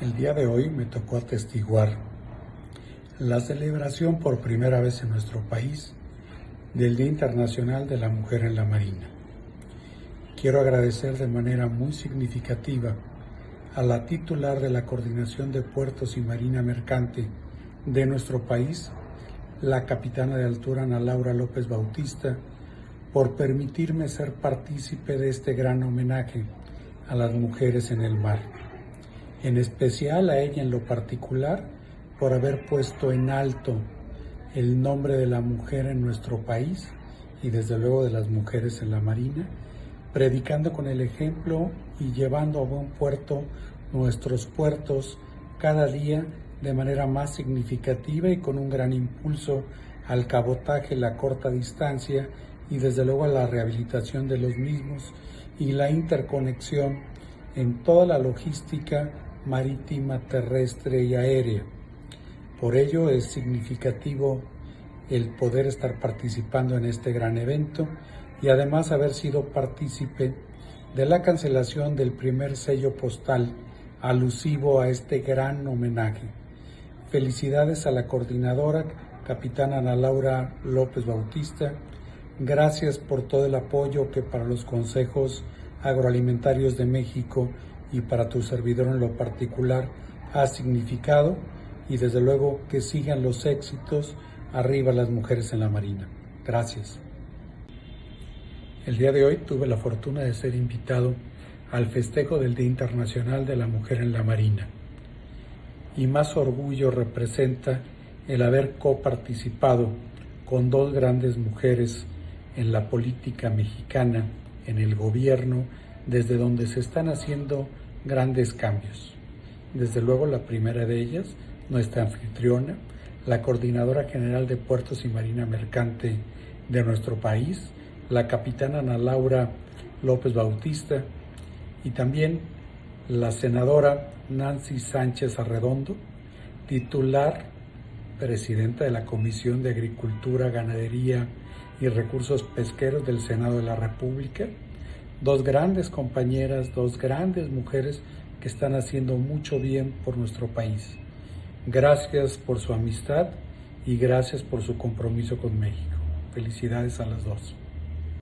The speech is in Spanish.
El día de hoy me tocó atestiguar la celebración por primera vez en nuestro país del Día Internacional de la Mujer en la Marina. Quiero agradecer de manera muy significativa a la titular de la Coordinación de Puertos y Marina Mercante de nuestro país, la capitana de altura Ana Laura López Bautista, por permitirme ser partícipe de este gran homenaje a las mujeres en el mar en especial a ella en lo particular por haber puesto en alto el nombre de la mujer en nuestro país y desde luego de las mujeres en la Marina, predicando con el ejemplo y llevando a buen puerto nuestros puertos cada día de manera más significativa y con un gran impulso al cabotaje, la corta distancia y desde luego a la rehabilitación de los mismos y la interconexión en toda la logística marítima, terrestre y aérea. Por ello es significativo el poder estar participando en este gran evento y además haber sido partícipe de la cancelación del primer sello postal alusivo a este gran homenaje. Felicidades a la coordinadora, capitana Ana Laura López Bautista. Gracias por todo el apoyo que para los consejos agroalimentarios de México y para tu servidor en lo particular ha significado y desde luego que sigan los éxitos arriba las mujeres en la Marina. Gracias. El día de hoy tuve la fortuna de ser invitado al festejo del Día Internacional de la Mujer en la Marina. Y más orgullo representa el haber coparticipado con dos grandes mujeres en la política mexicana, en el gobierno, desde donde se están haciendo grandes cambios. Desde luego la primera de ellas, nuestra anfitriona, la Coordinadora General de Puertos y Marina Mercante de nuestro país, la capitana Ana Laura López Bautista y también la senadora Nancy Sánchez Arredondo, titular presidenta de la Comisión de Agricultura, Ganadería y Recursos Pesqueros del Senado de la República, dos grandes compañeras, dos grandes mujeres que están haciendo mucho bien por nuestro país. Gracias por su amistad y gracias por su compromiso con México. Felicidades a las dos.